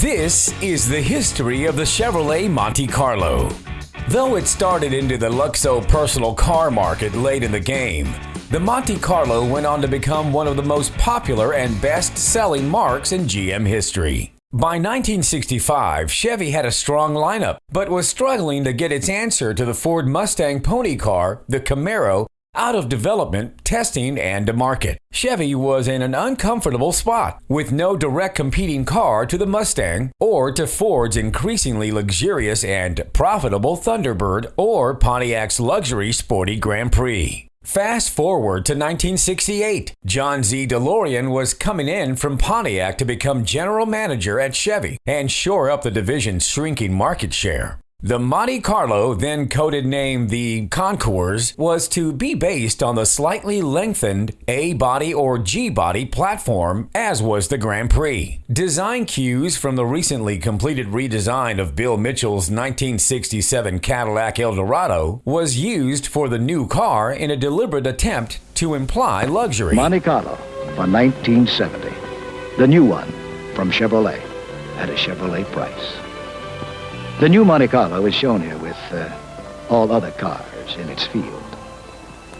This is the history of the Chevrolet Monte Carlo. Though it started into the Luxo personal car market late in the game, the Monte Carlo went on to become one of the most popular and best selling marques in GM history. By 1965, Chevy had a strong lineup, but was struggling to get its answer to the Ford Mustang pony car, the Camaro, out of development, testing, and to market. Chevy was in an uncomfortable spot, with no direct competing car to the Mustang or to Ford's increasingly luxurious and profitable Thunderbird or Pontiac's luxury sporty Grand Prix. Fast forward to 1968. John Z. DeLorean was coming in from Pontiac to become general manager at Chevy and shore up the division's shrinking market share. The Monte Carlo, then coded name the Concours, was to be based on the slightly lengthened A body or G body platform, as was the Grand Prix. Design cues from the recently completed redesign of Bill Mitchell's 1967 Cadillac Eldorado was used for the new car in a deliberate attempt to imply luxury. Monte Carlo for 1970. The new one from Chevrolet at a Chevrolet price. The new Monte Carlo is shown here with uh, all other cars in its field.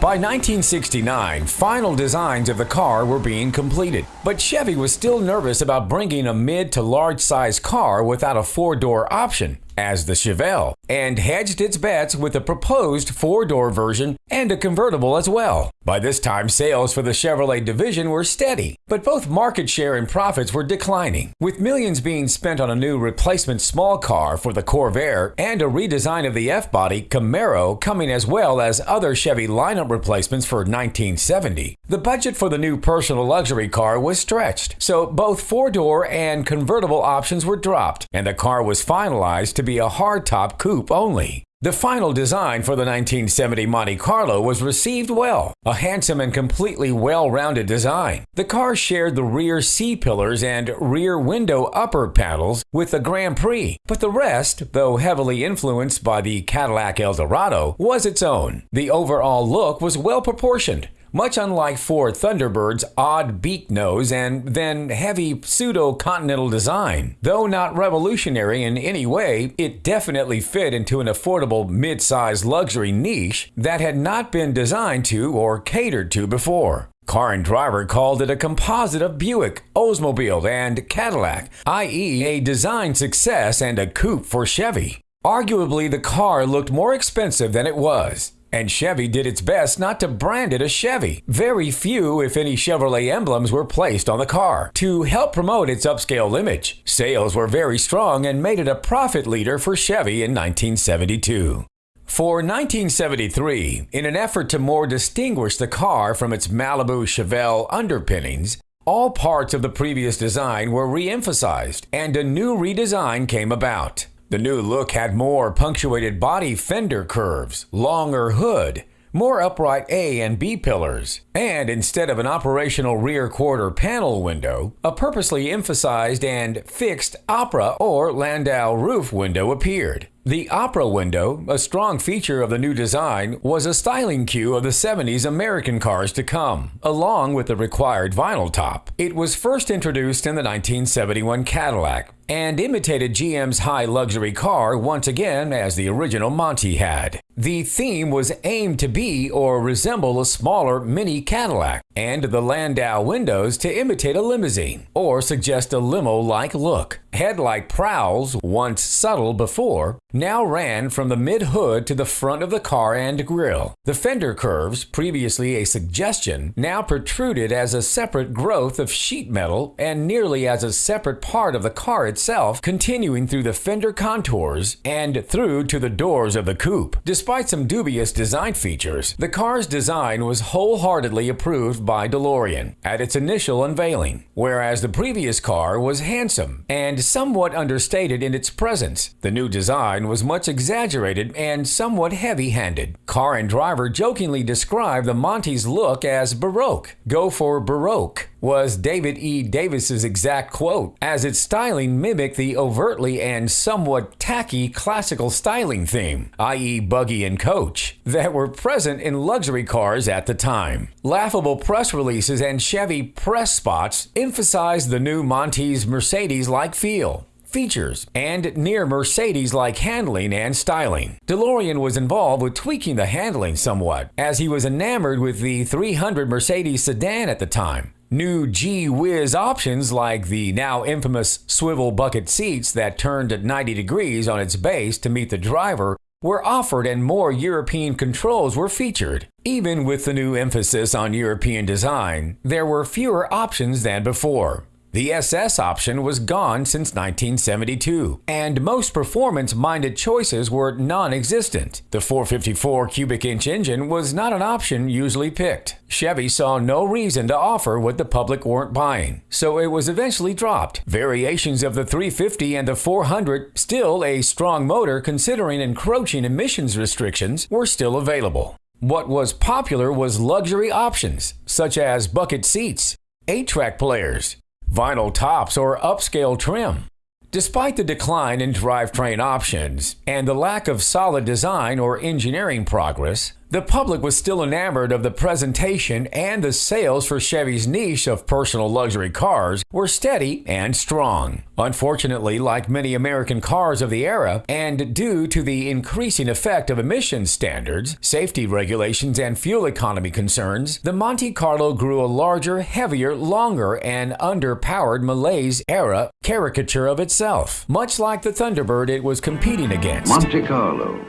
By 1969, final designs of the car were being completed, but Chevy was still nervous about bringing a mid to large size car without a four door option as the Chevelle and hedged its bets with a proposed four door version and a convertible as well. By this time, sales for the Chevrolet division were steady, but both market share and profits were declining. With millions being spent on a new replacement small car for the Corvair and a redesign of the F body Camaro coming as well as other Chevy lineup replacements for 1970, the budget for the new personal luxury car was stretched, so both four door and convertible options were dropped, and the car was finalized to be a hardtop coupe only. The final design for the 1970 Monte Carlo was received well, a handsome and completely well-rounded design. The car shared the rear C-pillars and rear window upper panels with the Grand Prix, but the rest, though heavily influenced by the Cadillac Eldorado, was its own. The overall look was well proportioned, much unlike Ford Thunderbird's odd beak nose and then heavy pseudo-continental design. Though not revolutionary in any way, it definitely fit into an affordable mid-sized luxury niche that had not been designed to or catered to before. Car and Driver called it a composite of Buick, Oldsmobile, and Cadillac, i.e. a design success and a coupe for Chevy. Arguably, the car looked more expensive than it was. And Chevy did its best not to brand it a Chevy. Very few, if any, Chevrolet emblems were placed on the car to help promote its upscale image. Sales were very strong and made it a profit leader for Chevy in 1972. For 1973, in an effort to more distinguish the car from its Malibu Chevelle underpinnings, all parts of the previous design were re-emphasized and a new redesign came about. The new look had more punctuated body fender curves, longer hood, more upright A and B pillars, and instead of an operational rear quarter panel window, a purposely emphasized and fixed Opera or Landau roof window appeared. The Opera window, a strong feature of the new design, was a styling cue of the 70s American cars to come, along with the required vinyl top. It was first introduced in the 1971 Cadillac, and imitated GM's high luxury car once again as the original Monte had. The theme was aimed to be or resemble a smaller mini Cadillac, and the Landau windows to imitate a limousine or suggest a limo-like look. Headlight prowls, once subtle before, now ran from the mid-hood to the front of the car and grille. The fender curves, previously a suggestion, now protruded as a separate growth of sheet metal and nearly as a separate part of the car itself, continuing through the fender contours and through to the doors of the coupe. Despite some dubious design features, the car's design was wholeheartedly approved by DeLorean at its initial unveiling, whereas the previous car was handsome and somewhat understated in its presence. The new design was much exaggerated and somewhat heavy-handed. Car and Driver jokingly described the Monte's look as Baroque. Go for Baroque was David E. Davis's exact quote, as its styling mimicked the overtly and somewhat tacky classical styling theme, i.e. buggy and coach, that were present in luxury cars at the time. Laughable press releases and Chevy press spots emphasized the new Monte's Mercedes-like feel features, and near Mercedes like handling and styling. DeLorean was involved with tweaking the handling somewhat, as he was enamored with the 300 Mercedes sedan at the time. New G Wiz options like the now infamous swivel bucket seats that turned at 90 degrees on its base to meet the driver were offered and more European controls were featured. Even with the new emphasis on European design, there were fewer options than before. The SS option was gone since 1972, and most performance-minded choices were non-existent. The 454 cubic inch engine was not an option usually picked. Chevy saw no reason to offer what the public weren't buying, so it was eventually dropped. Variations of the 350 and the 400, still a strong motor considering encroaching emissions restrictions, were still available. What was popular was luxury options, such as bucket seats, 8-track players, vinyl tops, or upscale trim. Despite the decline in drivetrain options and the lack of solid design or engineering progress, the public was still enamored of the presentation and the sales for Chevy's niche of personal luxury cars were steady and strong. Unfortunately, like many American cars of the era, and due to the increasing effect of emissions standards, safety regulations, and fuel economy concerns, the Monte Carlo grew a larger, heavier, longer, and underpowered Malaise era caricature of itself, much like the Thunderbird it was competing against. Monte Carlo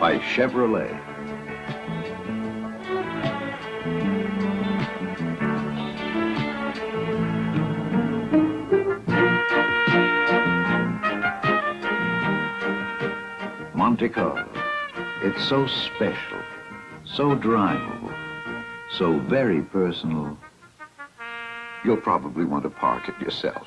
by Chevrolet. Monte Carlo. It's so special, so drivable, so very personal. You'll probably want to park it yourself.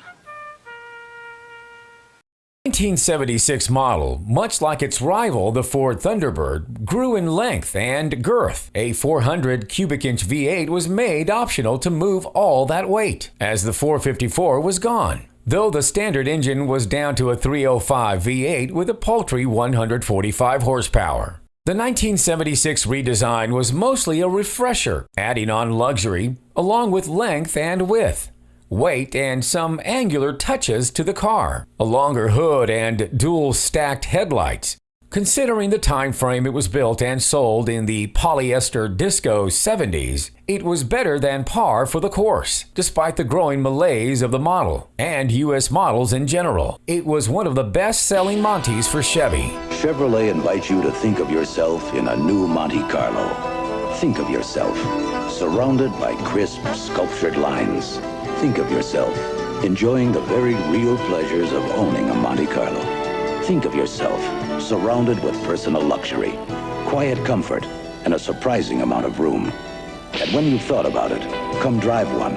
1976 model, much like its rival, the Ford Thunderbird, grew in length and girth. A 400 cubic inch V8 was made optional to move all that weight, as the 454 was gone though the standard engine was down to a 305 V8 with a paltry 145 horsepower. The 1976 redesign was mostly a refresher, adding on luxury, along with length and width, weight, and some angular touches to the car. A longer hood and dual stacked headlights, Considering the time frame it was built and sold in the polyester disco 70s, it was better than par for the course, despite the growing malaise of the model and U.S. models in general. It was one of the best-selling Montes for Chevy. Chevrolet invites you to think of yourself in a new Monte Carlo. Think of yourself surrounded by crisp, sculptured lines. Think of yourself enjoying the very real pleasures of owning a Monte Carlo. Think of yourself surrounded with personal luxury, quiet comfort, and a surprising amount of room. And when you've thought about it, come drive one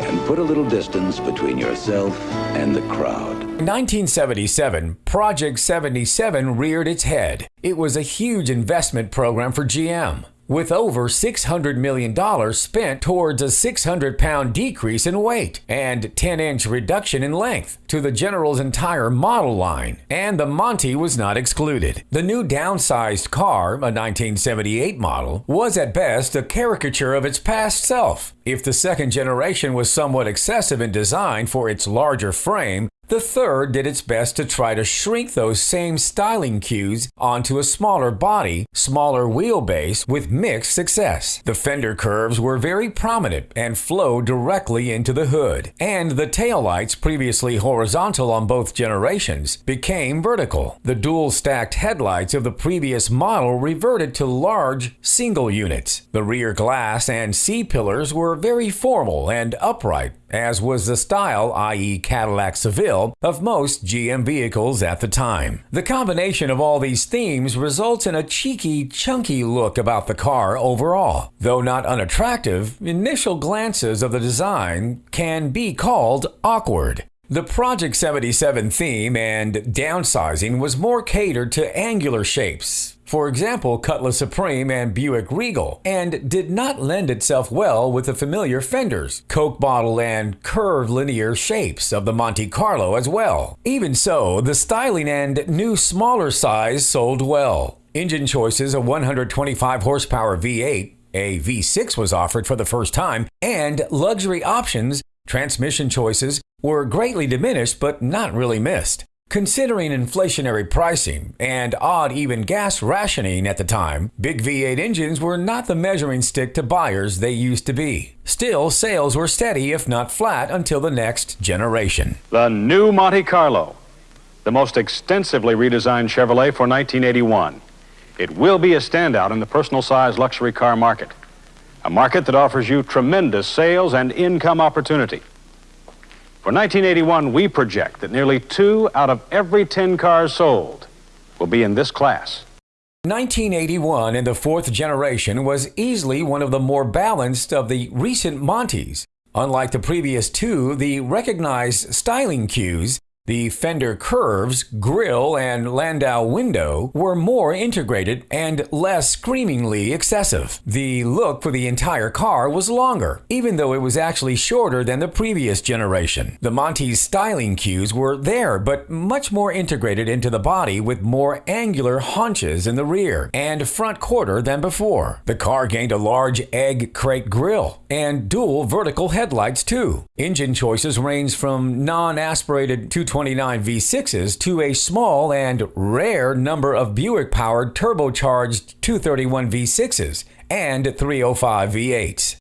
and put a little distance between yourself and the crowd. In 1977, Project 77 reared its head. It was a huge investment program for GM with over $600 million spent towards a 600 pound decrease in weight and 10 inch reduction in length to the General's entire model line, and the Monte was not excluded. The new downsized car, a 1978 model, was at best a caricature of its past self. If the second generation was somewhat excessive in design for its larger frame, the third did its best to try to shrink those same styling cues onto a smaller body, smaller wheelbase with mixed success. The fender curves were very prominent and flowed directly into the hood, and the taillights, previously horizontal on both generations, became vertical. The dual stacked headlights of the previous model reverted to large single units. The rear glass and C-pillars were very formal and upright, as was the style, i.e. Cadillac Seville, of most GM vehicles at the time. The combination of all these themes results in a cheeky, chunky look about the car overall. Though not unattractive, initial glances of the design can be called awkward. The Project 77 theme and downsizing was more catered to angular shapes, for example, Cutlass Supreme and Buick Regal, and did not lend itself well with the familiar fenders, Coke bottle, and curved linear shapes of the Monte Carlo as well. Even so, the styling and new smaller size sold well. Engine choices a 125 horsepower V8, a V6 was offered for the first time, and luxury options, transmission choices, were greatly diminished but not really missed. Considering inflationary pricing and odd even gas rationing at the time, big V8 engines were not the measuring stick to buyers they used to be. Still, sales were steady if not flat until the next generation. The new Monte Carlo, the most extensively redesigned Chevrolet for 1981. It will be a standout in the personal size luxury car market, a market that offers you tremendous sales and income opportunity. For 1981, we project that nearly two out of every 10 cars sold will be in this class. 1981 in the fourth generation was easily one of the more balanced of the recent Montes. Unlike the previous two, the recognized styling cues the fender curves, grille, and landau window were more integrated and less screamingly excessive. The look for the entire car was longer, even though it was actually shorter than the previous generation. The Monte's styling cues were there, but much more integrated into the body with more angular haunches in the rear and front quarter than before. The car gained a large egg crate grille and dual vertical headlights too. Engine choices ranged from non-aspirated 220 29 V6s to a small and rare number of Buick powered turbocharged 231 V6s and 305 V8s.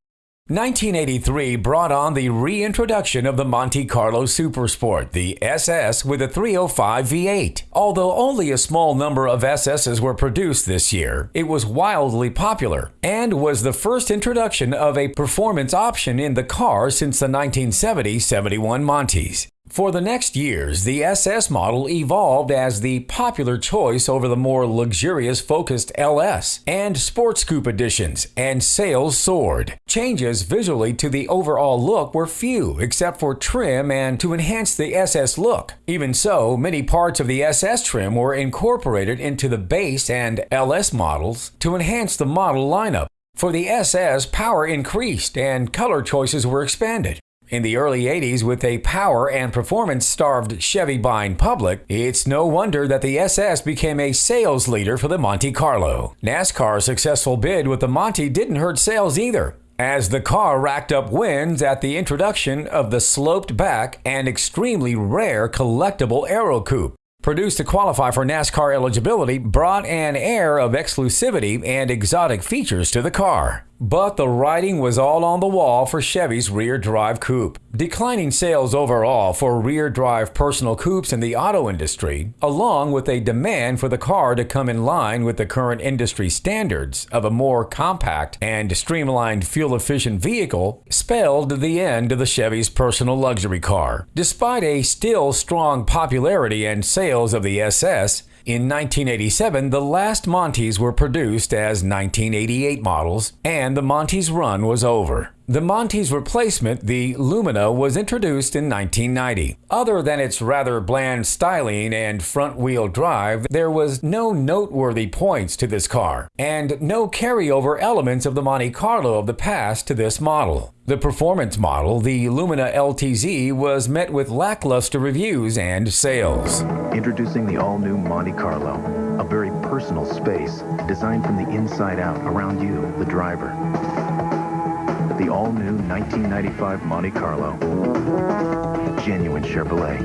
1983 brought on the reintroduction of the Monte Carlo Supersport, the SS with a 305 V8. Although only a small number of SSs were produced this year, it was wildly popular and was the first introduction of a performance option in the car since the 1970-71 Montes. For the next years, the SS model evolved as the popular choice over the more luxurious focused LS and Sports Coupe editions, and sales soared. Changes visually to the overall look were few, except for trim and to enhance the SS look. Even so, many parts of the SS trim were incorporated into the base and LS models to enhance the model lineup. For the SS, power increased and color choices were expanded. In the early 80s, with a power and performance starved Chevy buying public, it's no wonder that the SS became a sales leader for the Monte Carlo. NASCAR's successful bid with the Monte didn't hurt sales either, as the car racked up wins at the introduction of the sloped back and extremely rare collectible Aero Coupe produced to qualify for NASCAR eligibility, brought an air of exclusivity and exotic features to the car. But the writing was all on the wall for Chevy's rear drive coupe. Declining sales overall for rear drive personal coupes in the auto industry, along with a demand for the car to come in line with the current industry standards of a more compact and streamlined fuel efficient vehicle, spelled the end of the Chevy's personal luxury car. Despite a still strong popularity and sales of the SS, in 1987, the last Montes were produced as 1988 models, and the Montes run was over. The Monte's replacement, the Lumina, was introduced in 1990. Other than its rather bland styling and front-wheel drive, there was no noteworthy points to this car, and no carryover elements of the Monte Carlo of the past to this model. The performance model, the Lumina LTZ, was met with lackluster reviews and sales. Introducing the all-new Monte Carlo, a very personal space designed from the inside out around you, the driver the all-new 1995 Monte Carlo. Genuine Chevrolet.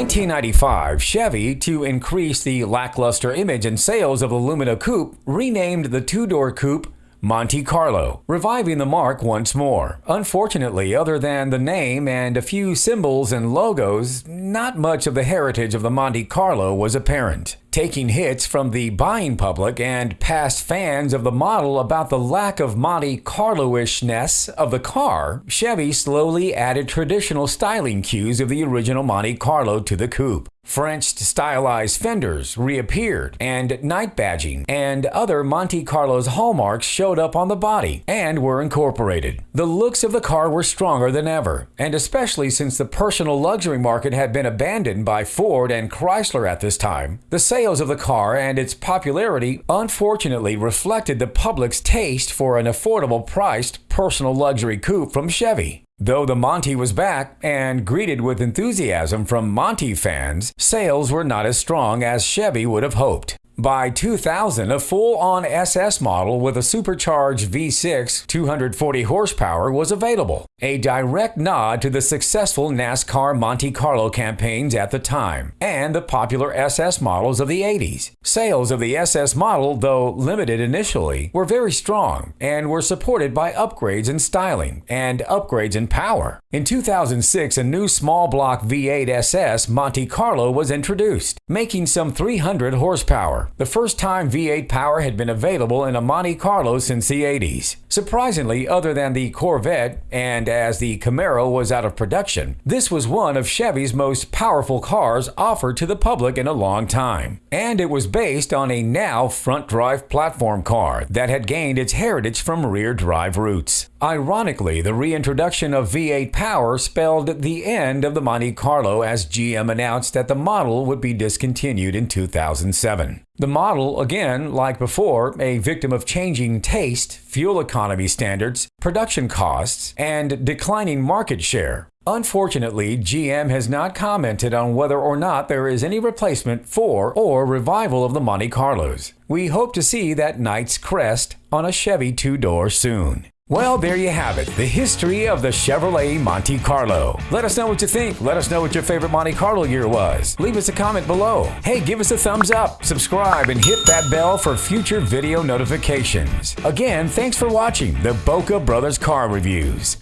1995, Chevy, to increase the lackluster image and sales of the Lumina Coupe, renamed the two-door coupe Monte Carlo, reviving the marque once more. Unfortunately, other than the name and a few symbols and logos, not much of the heritage of the Monte Carlo was apparent taking hits from the buying public and past fans of the model about the lack of Monte Carlo-ishness of the car, Chevy slowly added traditional styling cues of the original Monte Carlo to the coupe. French stylized fenders reappeared, and knight badging and other Monte Carlo's hallmarks showed up on the body and were incorporated. The looks of the car were stronger than ever, and especially since the personal luxury market had been abandoned by Ford and Chrysler at this time, the sales of the car and its popularity unfortunately reflected the public's taste for an affordable priced personal luxury coupe from Chevy. Though the Monte was back and greeted with enthusiasm from Monte fans, sales were not as strong as Chevy would have hoped. By 2000, a full-on SS model with a supercharged V6 240 horsepower was available, a direct nod to the successful NASCAR Monte Carlo campaigns at the time and the popular SS models of the 80s. Sales of the SS model, though limited initially, were very strong and were supported by upgrades in styling and upgrades in power. In 2006, a new small block V8 SS Monte Carlo was introduced, making some 300 horsepower the first time V8 power had been available in a Monte Carlo since the 80s. Surprisingly, other than the Corvette, and as the Camaro was out of production, this was one of Chevy's most powerful cars offered to the public in a long time. And it was based on a now front-drive platform car that had gained its heritage from rear-drive roots. Ironically, the reintroduction of V8 power spelled the end of the Monte Carlo as GM announced that the model would be discontinued in 2007. The model, again, like before, a victim of changing taste, fuel economy standards, production costs, and declining market share. Unfortunately, GM has not commented on whether or not there is any replacement for or revival of the Monte Carlos. We hope to see that Knight's crest on a Chevy two-door soon. Well, there you have it, the history of the Chevrolet Monte Carlo. Let us know what you think. Let us know what your favorite Monte Carlo year was. Leave us a comment below. Hey, give us a thumbs up, subscribe, and hit that bell for future video notifications. Again, thanks for watching the Boca Brothers Car Reviews.